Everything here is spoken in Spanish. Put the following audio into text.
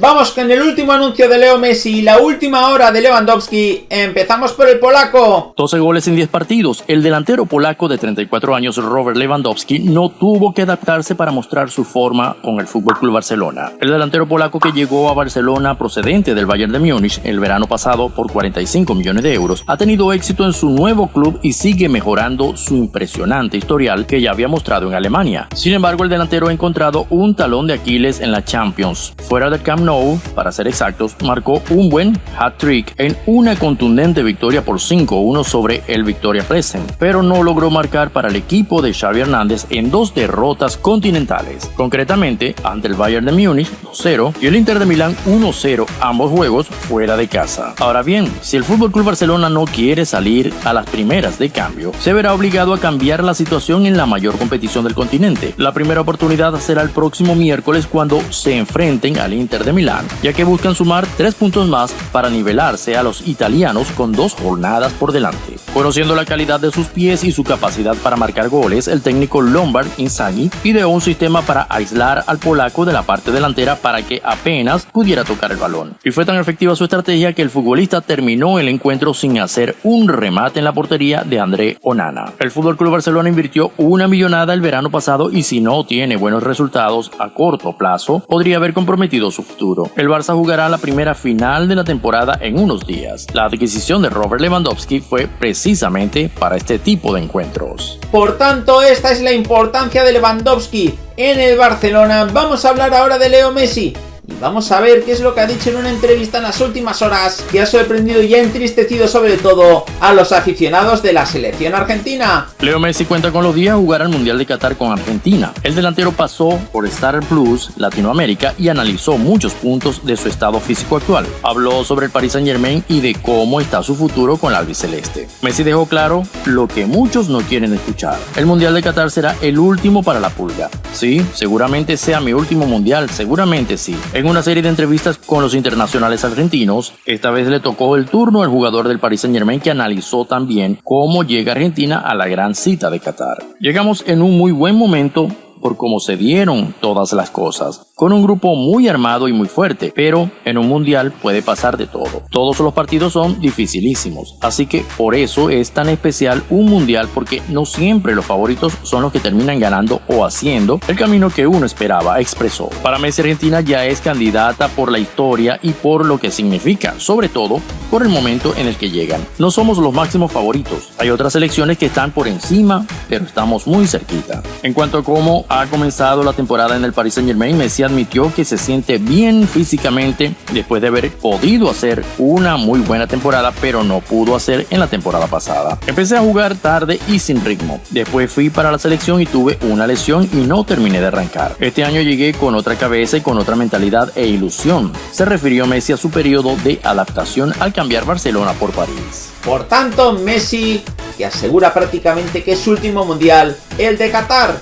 Vamos con el último anuncio de Leo Messi y la última hora de Lewandowski. Empezamos por el polaco. 12 goles en 10 partidos. El delantero polaco de 34 años Robert Lewandowski no tuvo que adaptarse para mostrar su forma con el FC Barcelona. El delantero polaco que llegó a Barcelona procedente del Bayern de Múnich el verano pasado por 45 millones de euros ha tenido éxito en su nuevo club y sigue mejorando su impresionante historial que ya había mostrado en Alemania. Sin embargo, el delantero ha encontrado un talón de Aquiles en la Champions. Fuera del para ser exactos, marcó un buen hat-trick en una contundente victoria por 5-1 sobre el Victoria Present, pero no logró marcar para el equipo de Xavi Hernández en dos derrotas continentales, concretamente ante el Bayern de Múnich 2-0 y el Inter de Milán 1-0, ambos juegos fuera de casa. Ahora bien, si el FC Barcelona no quiere salir a las primeras de cambio, se verá obligado a cambiar la situación en la mayor competición del continente. La primera oportunidad será el próximo miércoles cuando se enfrenten al Inter de Milán, ya que buscan sumar tres puntos más para nivelarse a los italianos con dos jornadas por delante. Conociendo la calidad de sus pies y su capacidad para marcar goles, el técnico Lombard Inzaghi ideó un sistema para aislar al polaco de la parte delantera para que apenas pudiera tocar el balón. Y fue tan efectiva su estrategia que el futbolista terminó el encuentro sin hacer un remate en la portería de André Onana. El FC Barcelona invirtió una millonada el verano pasado y si no tiene buenos resultados a corto plazo, podría haber comprometido su. El Barça jugará la primera final de la temporada en unos días. La adquisición de Robert Lewandowski fue precisamente para este tipo de encuentros. Por tanto, esta es la importancia de Lewandowski en el Barcelona. Vamos a hablar ahora de Leo Messi. Y vamos a ver qué es lo que ha dicho en una entrevista en las últimas horas que ha sorprendido y ha entristecido sobre todo a los aficionados de la selección argentina. Leo Messi cuenta con los días jugar al Mundial de Qatar con Argentina. El delantero pasó por Star Plus Latinoamérica y analizó muchos puntos de su estado físico actual. Habló sobre el Paris Saint Germain y de cómo está su futuro con la albiceleste. Messi dejó claro lo que muchos no quieren escuchar. El Mundial de Qatar será el último para la pulga. Sí, seguramente sea mi último Mundial, seguramente sí en una serie de entrevistas con los internacionales argentinos. Esta vez le tocó el turno al jugador del Paris Saint Germain que analizó también cómo llega Argentina a la gran cita de Qatar. Llegamos en un muy buen momento por cómo se dieron todas las cosas con un grupo muy armado y muy fuerte, pero en un mundial puede pasar de todo. Todos los partidos son dificilísimos, así que por eso es tan especial un mundial porque no siempre los favoritos son los que terminan ganando o haciendo el camino que uno esperaba, expresó. Para Messi Argentina ya es candidata por la historia y por lo que significa, sobre todo por el momento en el que llegan. No somos los máximos favoritos, hay otras selecciones que están por encima, pero estamos muy cerquita. En cuanto a cómo ha comenzado la temporada en el Paris Saint Germain, Messi admitió que se siente bien físicamente después de haber podido hacer una muy buena temporada, pero no pudo hacer en la temporada pasada. Empecé a jugar tarde y sin ritmo. Después fui para la selección y tuve una lesión y no terminé de arrancar. Este año llegué con otra cabeza y con otra mentalidad e ilusión. Se refirió Messi a su periodo de adaptación al cambiar Barcelona por París. Por tanto, Messi que asegura prácticamente que es su último mundial, el de Qatar.